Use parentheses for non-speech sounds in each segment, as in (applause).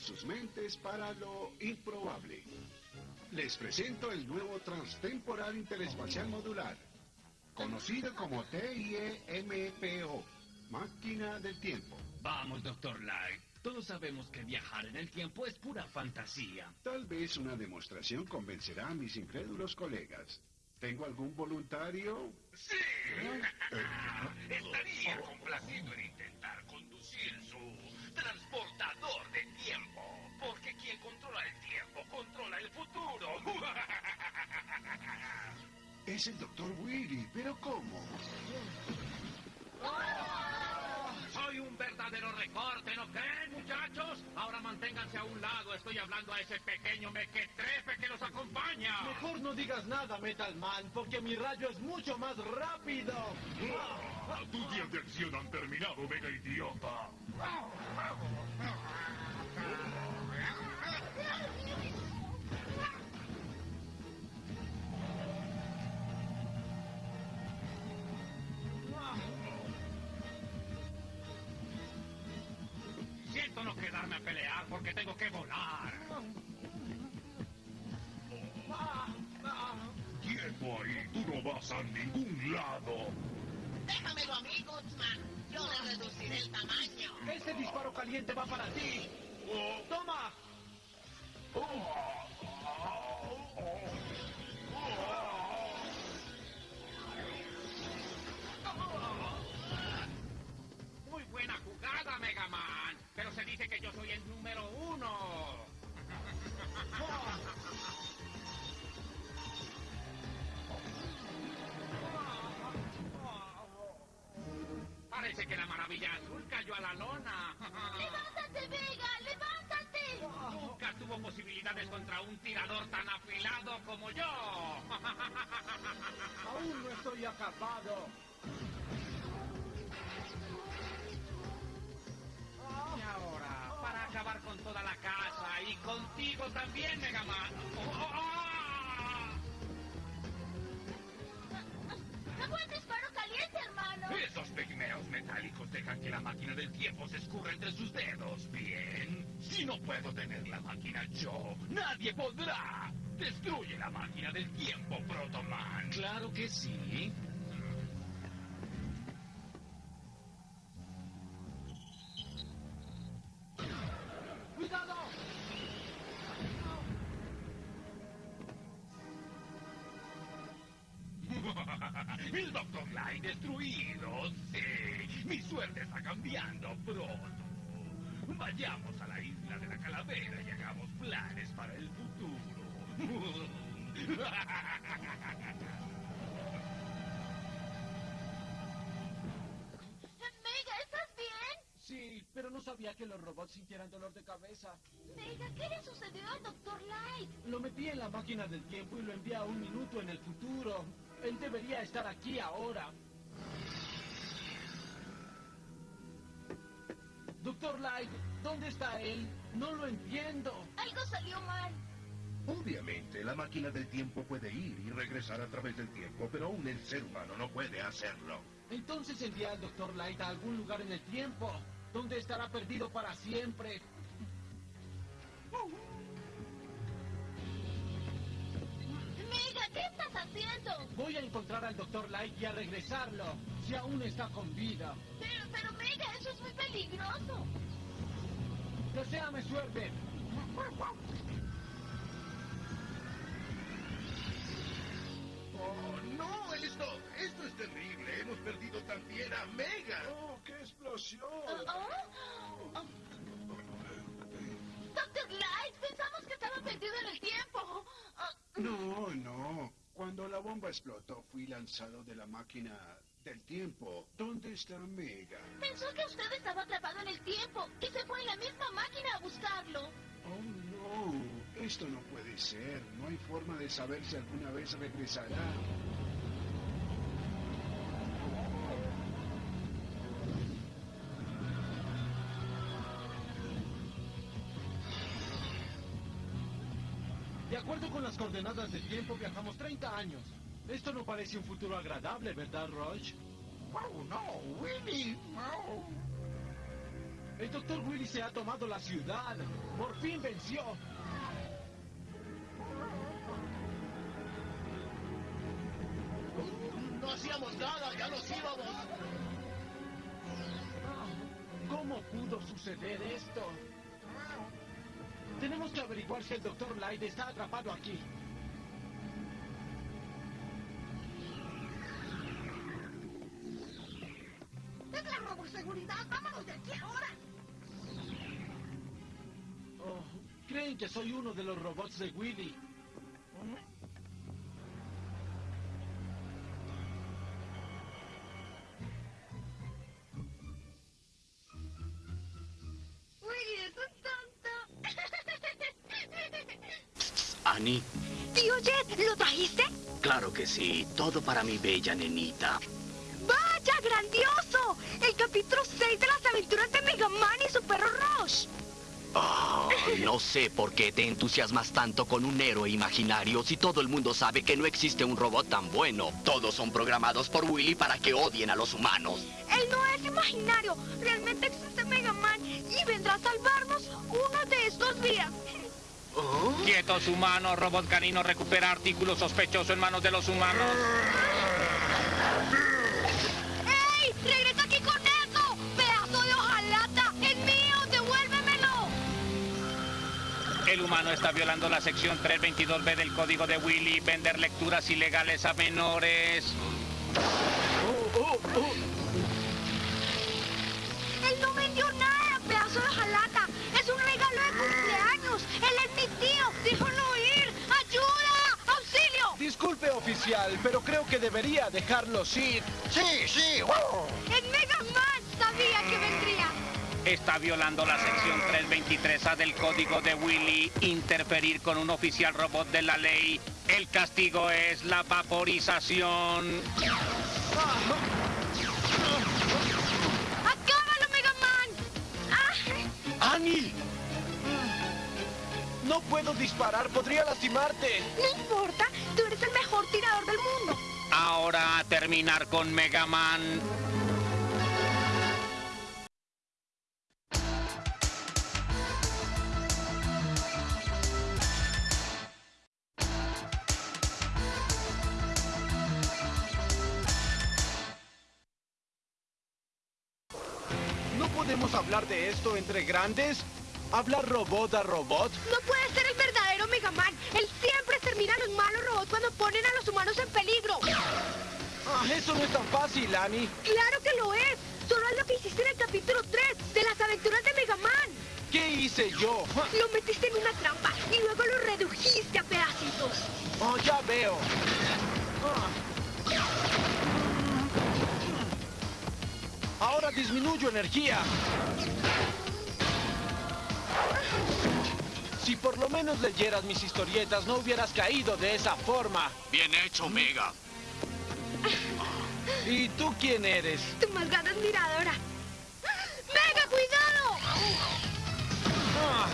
sus mentes para lo improbable. Les presento el nuevo Transtemporal Interespacial Modular, conocido como TIEMPO, Máquina del Tiempo. Vamos, Doctor Light. Todos sabemos que viajar en el tiempo es pura fantasía. Tal vez una demostración convencerá a mis incrédulos colegas. ¿Tengo algún voluntario? Sí. (laughs) Estaría complacido en intentar conducir su transportador controla el futuro. (laughs) Es el Dr. Willy, pero ¿cómo? Soy un verdadero recorte, ¿no creen, muchachos? Ahora manténganse a un lado. Estoy hablando a ese pequeño mequetrefe que los acompaña. Mejor no digas nada, Metal Man, porque mi rayo es mucho más rápido. Tus días de acción han terminado, mega idiota. A pelear porque tengo que volar. Quieto ahí, tú no vas a ningún lado. Déjamelo a mí, Gutsman. Yo le reduciré el tamaño. Ese disparo caliente va para ti. ¡Toma! Parece que la maravilla azul cayó a la lona. (laughs) ¡Levántate, Vega! ¡Levántate! Nunca tuvo posibilidades contra un tirador tan afilado como yo. (laughs) Aún no estoy acabado. Y ahora, para acabar con toda la casa y contigo también, Mega Man. ¡Oh, metálicos dejan que la máquina del tiempo se escurra entre sus dedos. Bien. Si no puedo tener la máquina yo, nadie podrá. Destruye la máquina del tiempo, Protoman. Claro que sí. Sabía que los robots sintieran dolor de cabeza. Mega, ¿qué le sucedió al Dr. Light? Lo metí en la máquina del tiempo y lo envié a un minuto en el futuro. Él debería estar aquí ahora. Doctor Light, ¿dónde está él? No lo entiendo. Algo salió mal. Obviamente, la máquina del tiempo puede ir y regresar a través del tiempo, pero aún el ser humano no puede hacerlo. Entonces envié al Doctor Light a algún lugar en el tiempo, donde estará perdido para siempre. Mega, ¿qué estás haciendo? Voy a encontrar al Doctor Light y a regresarlo, si aún está con vida. Pero, pero Mega, eso es muy peligroso. Deseame suerte. ¡Oh, no! ¡Él era Mega. Bomba explotó, fui lanzado de la máquina del tiempo. ¿Dónde está Mega? Pensó que usted estaba atrapado en el tiempo y se fue en la misma máquina a buscarlo. Oh, no. Esto no puede ser. No hay forma de saber si alguna vez regresará. De acuerdo con las coordenadas del tiempo, viajamos 30 años. Esto no parece un futuro agradable, ¿verdad, Roach? Oh, no, Willy. El doctor Willy se ha tomado la ciudad. Por fin venció. No hacíamos nada, ya nos íbamos. ¿Cómo pudo suceder esto? Tenemos que averiguar si el doctor Light está atrapado aquí. Seguridad, vámonos de aquí ahora. Oh, creen que soy uno de los robots de Willy. Willy es un tonto. (laughs) Annie, Tío Jet, ¿lo trajiste? claro que sí. Todo para mi bella nenita. Capítulo 6 de las aventuras de Mega Man y su perro Rush. Ah, no sé por qué te entusiasmas tanto con un héroe imaginario si todo el mundo sabe que no existe un robot tan bueno. Todos son programados por Willy para que odien a los humanos. Él no es imaginario. Realmente existe Mega Man y vendrá a salvarnos uno de estos días. Quietos humanos, robot canino recupera artículo sospechoso en manos de los humanos. El humano está violando la sección 322B del código de Willy, vender lecturas ilegales a menores. Él no vendió nada, pedazo de hojalata. Es un regalo de cumpleaños. Él es mi tío. Déjalo ir. ¡Ayuda! ¡Auxilio! Disculpe, oficial, pero creo que debería dejarlos ir. Sí, sí. ¡Es Mega Man! Sabía que vendría. Está violando la sección 323A del código de Willy, interferir con un oficial robot de la ley. El castigo es la vaporización. ¡Acábalo, Mega Man! ¡Ah! ¡Annie! No puedo disparar, podría lastimarte. No importa, tú eres el mejor tirador del mundo. Ahora a terminar con Mega Man. Esto entre grandes? ¿Hablar robot a robot? No puede ser el verdadero Mega Man. Él siempre extermina a los malos robots cuando ponen a los humanos en peligro. Ah, eso no es tan fácil, Annie. ¡Claro que lo es! Solo es lo que hiciste en el capítulo 3 de las aventuras de Mega Man. ¿Qué hice yo? Lo metiste en una trampa y luego lo redujiste a pedacitos. Oh, ya veo. Ah. Ahora disminuyo energía. Si por lo menos leyeras mis historietas, no hubieras caído de esa forma. Bien hecho, Mega. ¿Y tú quién eres? Tu más grande admiradora. ¡Mega, cuidado! Ah,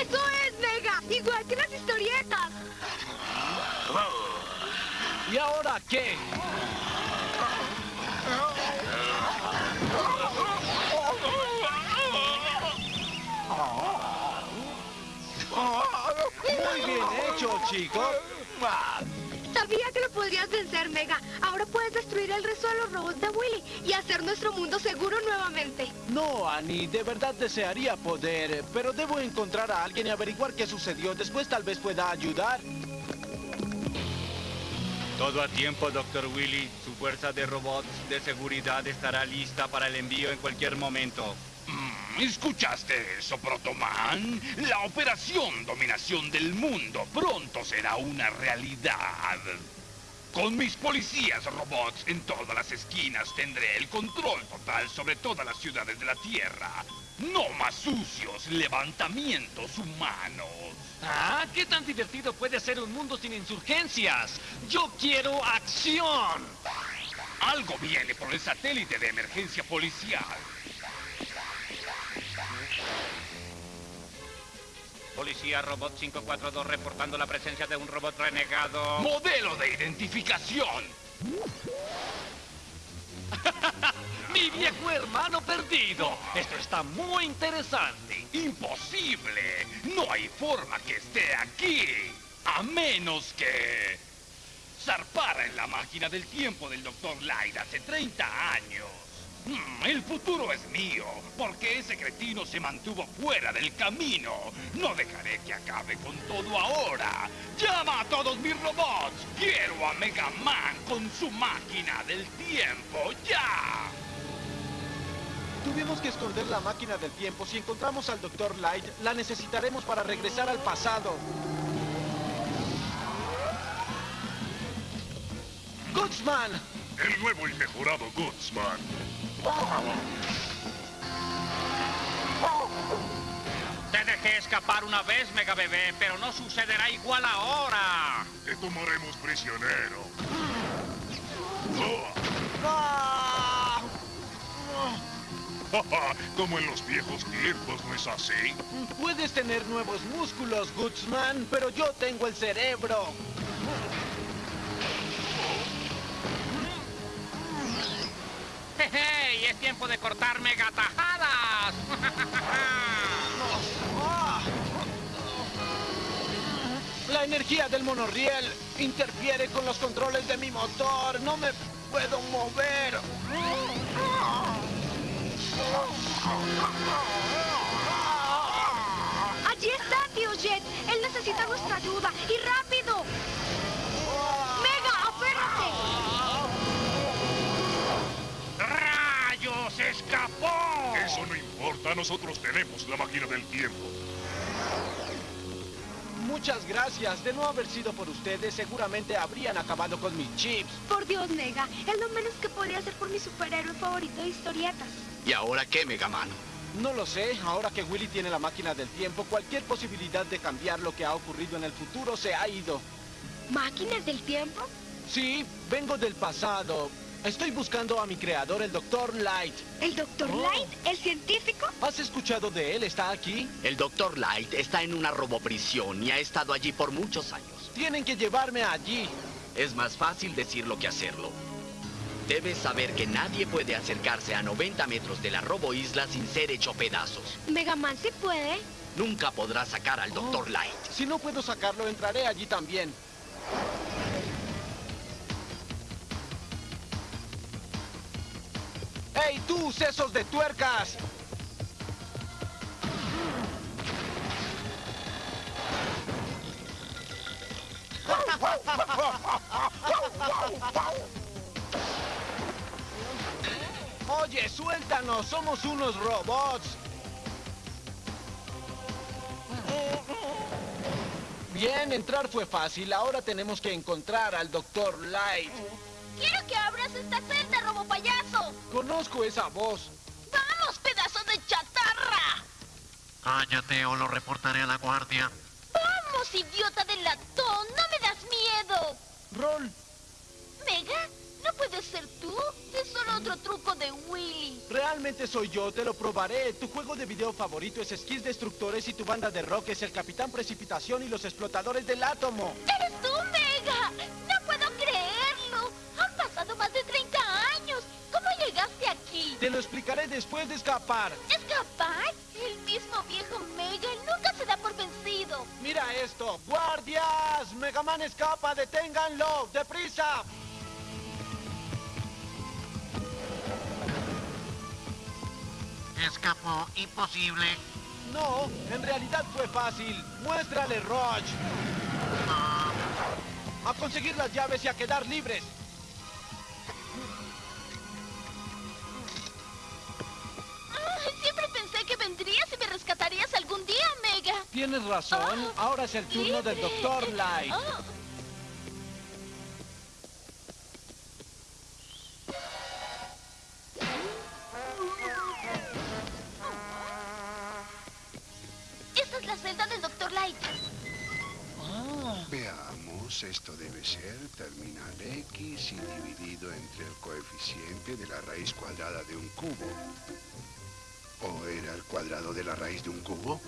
¡Eso es, Mega! Igual que las historietas. ¿Y ahora qué? Muy bien hecho, chicos. Sabía que lo podrías vencer, Mega. Ahora puedes destruir el resto de los robots de Willy y hacer nuestro mundo seguro nuevamente. No, Annie, de verdad desearía poder, pero debo encontrar a alguien y averiguar qué sucedió. Después tal vez pueda ayudar. Todo a tiempo, Dr. Willy. Su fuerza de robots de seguridad estará lista para el envío en cualquier momento. Mm, ¿Escuchaste eso, Protoman? La operación Dominación del Mundo pronto será una realidad. Con mis policías robots en todas las esquinas tendré el control total sobre todas las ciudades de la Tierra. No más sucios levantamientos humanos. Ah, ¿qué tan divertido puede ser un mundo sin insurgencias? Yo quiero acción. Algo viene por el satélite de emergencia policial. Policía Robot 542 reportando la presencia de un robot renegado. Modelo de identificación. (laughs) Mi viejo hermano perdido. Esto está muy interesante. Imposible. No hay forma que esté aquí. A menos que... Zarpara en la máquina del tiempo del Dr. Light hace 30 años. Mm, el futuro es mío, porque ese cretino se mantuvo fuera del camino. No dejaré que acabe con todo ahora. ¡Llama a todos mis robots! ¡Quiero a Mega Man con su máquina del tiempo! ¡Ya! Tuvimos que esconder la máquina del tiempo. Si encontramos al Dr. Light, la necesitaremos para regresar al pasado. ¡Goodsman! El nuevo y mejorado Goodsman. Te dejé escapar una vez, Mega Bebé, pero no sucederá igual ahora. Te tomaremos prisionero. (laughs) Como en los viejos tiempos, ¿no es así? Puedes tener nuevos músculos, Goodsman, pero yo tengo el cerebro. Tiempo de cortar megatajadas! La energía del monorriel interfiere con los controles de mi motor. No me puedo mover. Allí está, tío Jet. Él necesita nuestra ayuda. ¡Y rápido! Nosotros tenemos la máquina del tiempo. Muchas gracias. De no haber sido por ustedes, seguramente habrían acabado con mis chips. Por Dios, Mega. Es lo menos que podría hacer por mi superhéroe favorito de historietas. ¿Y ahora qué, Mega Man? No lo sé. Ahora que Willy tiene la máquina del tiempo, cualquier posibilidad de cambiar lo que ha ocurrido en el futuro se ha ido. ¿Máquinas del tiempo? Sí, vengo del pasado. Estoy buscando a mi creador, el Dr. Light. ¿El Dr. Oh. Light? ¿El científico? ¿Has escuchado de él? ¿Está aquí? El Dr. Light está en una roboprisión y ha estado allí por muchos años. Tienen que llevarme allí. Es más fácil decirlo que hacerlo. Debes saber que nadie puede acercarse a 90 metros de la roboisla sin ser hecho pedazos. Mega Man sí puede. Nunca podrás sacar al Dr. Light. Si no puedo sacarlo, entraré allí también. ¡Hey, tú, sesos de tuercas! Oye, suéltanos, somos unos robots. Bien, entrar fue fácil. Ahora tenemos que encontrar al Dr. Light. Quiero que abras esta celda, robo payaso. Conozco esa voz. ¡Vamos, pedazo de chatarra! Cállate o lo reportaré a la guardia. ¡Vamos, idiota de latón! ¡No me das miedo! Roll. ¿Mega? ¿No puedes ser tú? Es solo otro truco de Willy. Realmente soy yo, te lo probaré. Tu juego de video favorito es Skills Destructores y tu banda de rock es el Capitán Precipitación y los Explotadores del Átomo. ¡Eres tú, Te lo explicaré después de escapar. ¿Escapar? El mismo viejo Mega nunca se da por vencido. Mira esto. ¡Guardias! Megaman escapa, deténganlo. ¡Deprisa! Escapó. Imposible. No, en realidad fue fácil. Muéstrale, Roach. A conseguir las llaves y a quedar libres. Tienes razón. Ahora es el turno del Libre. Dr. Light. Oh. Esta es la celda del Dr. Light. Veamos, esto debe ser terminal X y dividido entre el coeficiente de la raíz cuadrada de un cubo. ¿O era el cuadrado de la raíz de un cubo?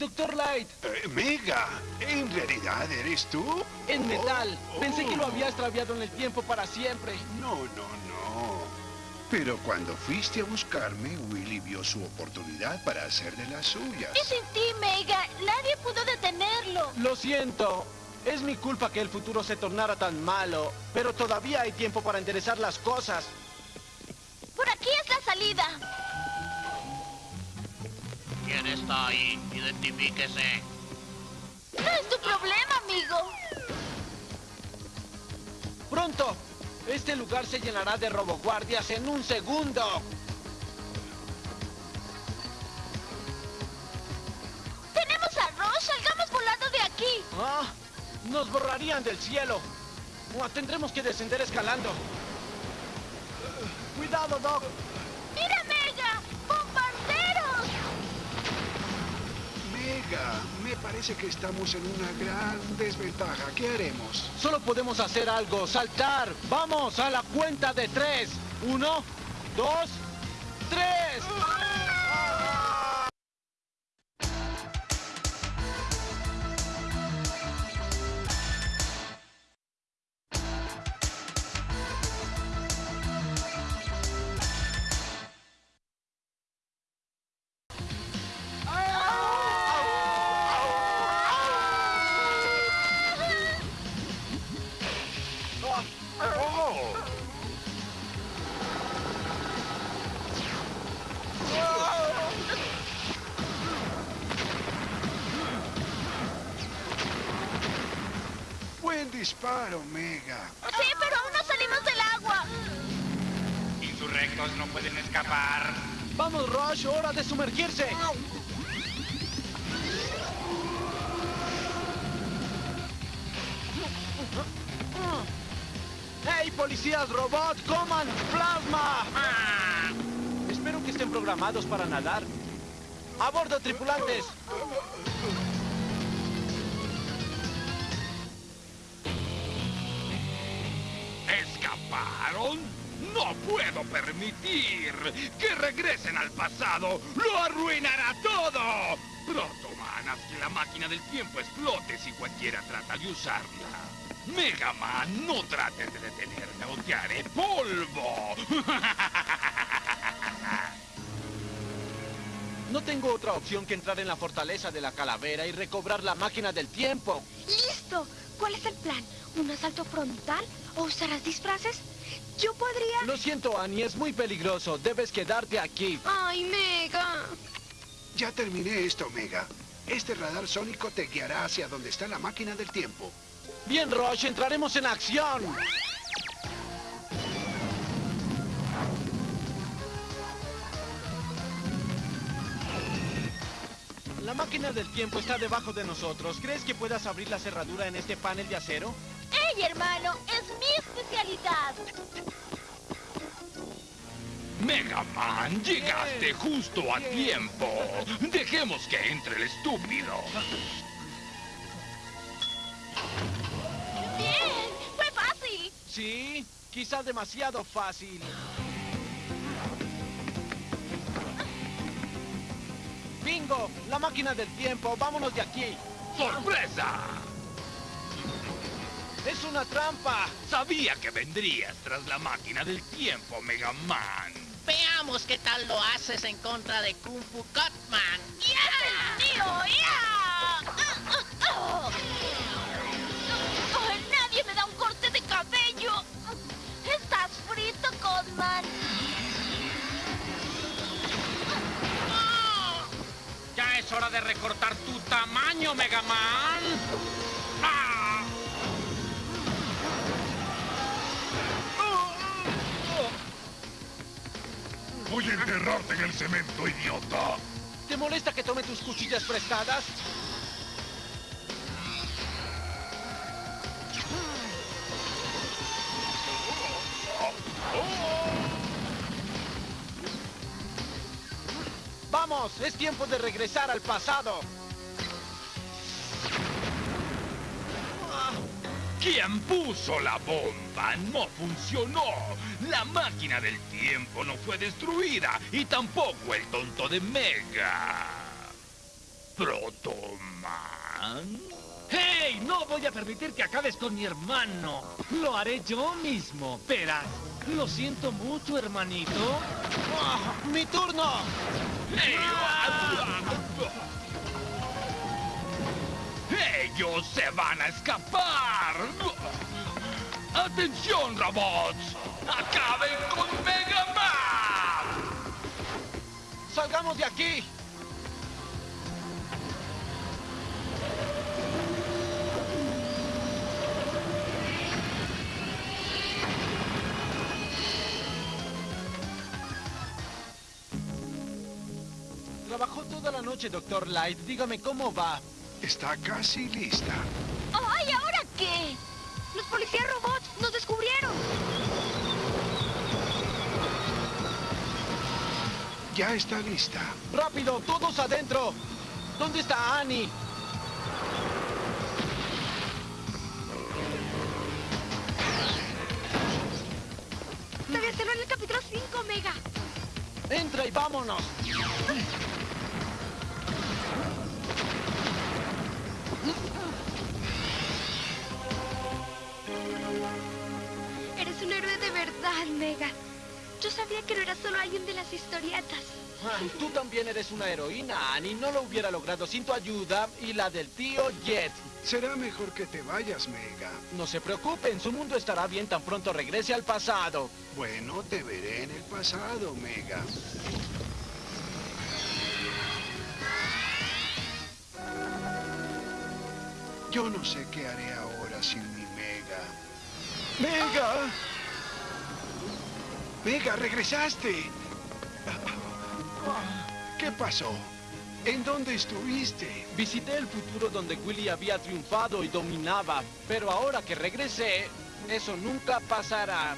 Dr. Light, Eh, Mega, ¿en realidad eres tú? en metal. Oh, Pensé que lo oh. había extraviado en el tiempo para siempre. No, no, no. Pero cuando fuiste a buscarme, Willy vio su oportunidad para hacer de las suyas. Y sin ti, Mega, nadie pudo detenerlo. Lo siento. Es mi culpa que el futuro se tornara tan malo, pero todavía hay tiempo para enderezar las cosas. Por aquí es la salida. ¿Quién está ahí? Identifíquese. No es tu problema, amigo. ¡Pronto! Este lugar se llenará de roboguardias en un segundo. Tenemos a Roche, salgamos volando de aquí. Ah, nos borrarían del cielo. Ah, tendremos que descender escalando. Cuidado, Doc. Me parece que estamos en una gran desventaja. ¿Qué haremos? Solo podemos hacer algo, saltar. Vamos a la cuenta de tres. Uno, dos, disparo, Mega. Sí, pero aún no salimos del agua. Insurrectos no pueden escapar. Vamos, Rush, hora de sumergirse. ¡Hey, policías robot! ¡Coman plasma! Espero que estén programados para nadar. ¡A bordo, tripulantes! No puedo permitir que regresen al pasado. ¡Lo arruinará todo! Pronto, Man, haz que la máquina del tiempo explote si cualquiera trata de usarla. Mega Man, no trates de detenerme o te haré polvo. (laughs) No tengo otra opción que entrar en la fortaleza de la calavera y recobrar la máquina del tiempo. ¡Listo! ¿Cuál es el plan? ¿Un asalto frontal? ¿O usarás disfraces? Yo podría... Lo siento, Annie, es muy peligroso. Debes quedarte aquí. ¡Ay, Mega! Ya terminé esto, Mega. Este radar sónico te guiará hacia donde está la máquina del tiempo. Bien, Rush, entraremos en acción. La máquina del tiempo está debajo de nosotros. ¿Crees que puedas abrir la cerradura en este panel de acero? ¡Ey, hermano! ¡Es mi especialidad! Mega Man, llegaste justo a tiempo. Dejemos que entre el estúpido. ¡Bien! ¡Fue fácil! Sí, quizá demasiado fácil. ¡Bingo! La máquina del tiempo. Vámonos de aquí. ¡Sorpresa! ¡Es una trampa! Sabía que vendrías tras la máquina del tiempo, Mega Man. Veamos qué tal lo haces en contra de Kung Fu Cutman. ¡Ya! ¡Mío! ¡Ya! ¡Oh! ¡Nadie me da un corte de cabello! ¡Estás frito, Codman! Ya es hora de recortar tu tamaño, Mega Man. Que enterrarte en el cemento, idiota. ¿Te molesta que tome tus cuchillas prestadas? ¡Vamos! ¡Es tiempo de regresar al pasado! ¿Quién puso la bomba? No funcionó. La máquina del tiempo no fue destruida y tampoco el tonto de Mega. Protoman. ¡Hey! No voy a permitir que acabes con mi hermano. Lo haré yo mismo. Verás. Lo siento mucho, hermanito. ¡Ah! ¡Mi turno! (laughs) ¡Ellos se van a escapar! ¡Atención, robots! ¡Acaben con Mega Man! ¡Salgamos de aquí! Trabajó toda la noche, Doctor Light. Dígame cómo va. Está casi lista. ¡Ay, ¿ahora qué? Los policías robots nos descubrieron. Ya está lista. ¡Rápido! ¡Todos adentro! ¿Dónde está Annie? Debe hacerlo en el capítulo 5, Mega. ¡Entra y vámonos! Verdad, Mega. Yo sabía que no eras solo alguien de las historietas. Ah, Tú también eres una heroína, Annie. No lo hubiera logrado sin tu ayuda y la del tío Jet. Será mejor que te vayas, Mega. No se preocupen, su mundo estará bien tan pronto regrese al pasado. Bueno, te veré en el pasado, Mega. Yo no sé qué haré ahora sin mi Mega. ¡Mega! ¡Mega, regresaste! ¿Qué pasó? ¿En dónde estuviste? Visité el futuro donde Willy había triunfado y dominaba, pero ahora que regresé, eso nunca pasará.